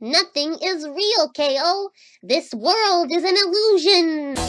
Nothing is real, KO. This world is an illusion.